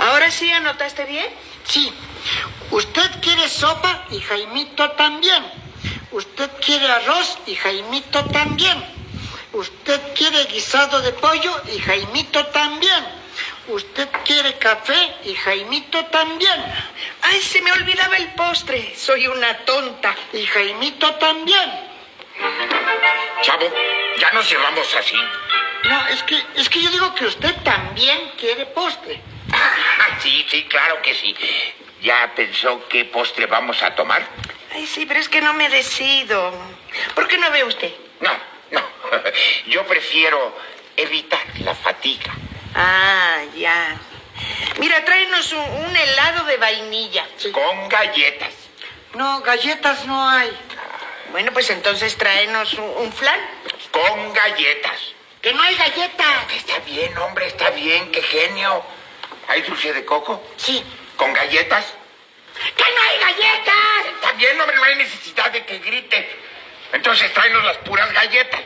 ¿Ahora sí anotaste bien? Sí. Usted quiere sopa y Jaimito también. Usted quiere arroz y Jaimito también. Usted quiere guisado de pollo y Jaimito también. Usted quiere café y Jaimito también. Ay, se me olvidaba el postre. Soy una tonta. Y Jaimito también. Chavo, ya nos llevamos así. No, es que, es que yo digo que usted también quiere postre. Sí, sí, claro que sí. ¿Ya pensó qué postre vamos a tomar? Ay, sí, pero es que no me decido. ¿Por qué no ve usted? No, no. Yo prefiero evitar la fatiga. Ah, ya. Mira, tráenos un, un helado de vainilla. Con galletas. No, galletas no hay. Bueno, pues entonces tráenos un, un flan. Con galletas. Que no hay galletas. Está bien, hombre, está bien, qué genio. ¿Hay dulce de coco? Sí. ¿Con galletas? ¡Que no hay galletas! También, hombre, no hay necesidad de que grite. Entonces tráenos las puras galletas.